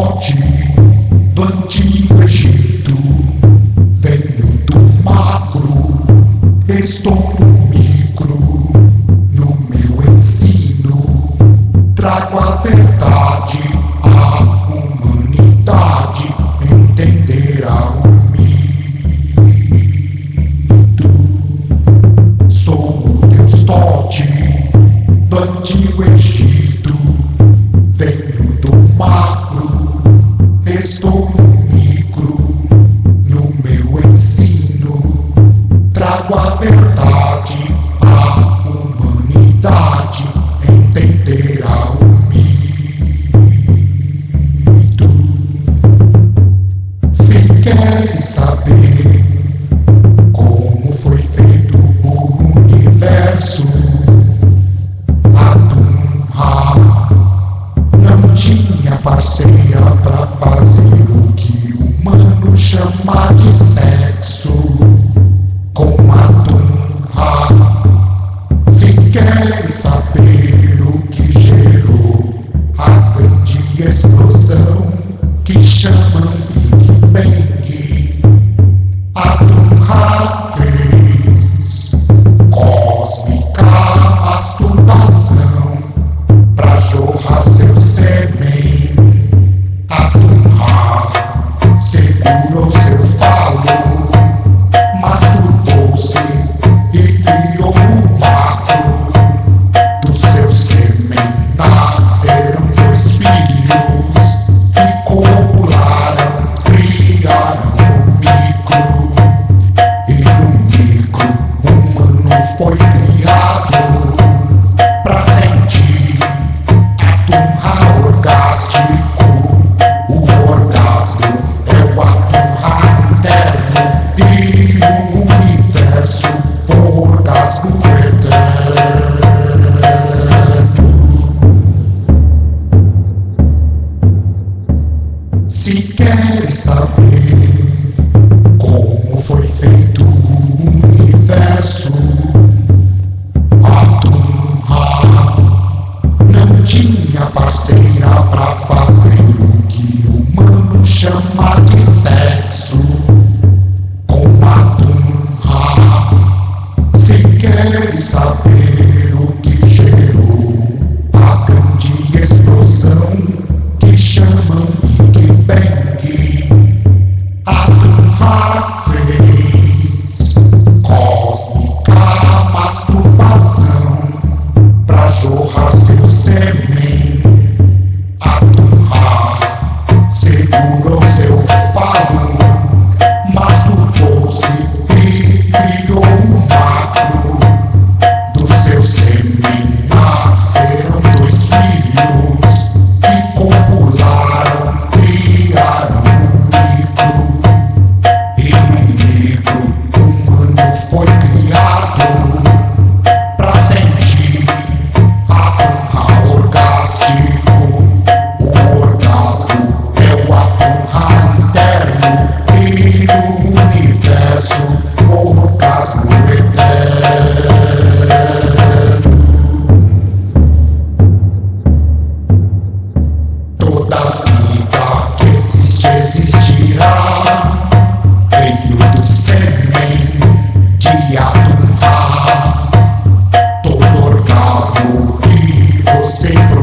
Tote do antigo Egito, venho do macro, estou no micro, no meu ensino, trago a verdade, a verdade, a humanidade, entenderá o mito. Se queres saber como foi feito o universo, tinha parceira pra fazer o que o humano chama de Se queres saber como foi feito o universo, a Tunha não tinha parceira pra fazer o que o humano chama de sexo. Com a Tunha, se queres saber. You have to save me. sempre.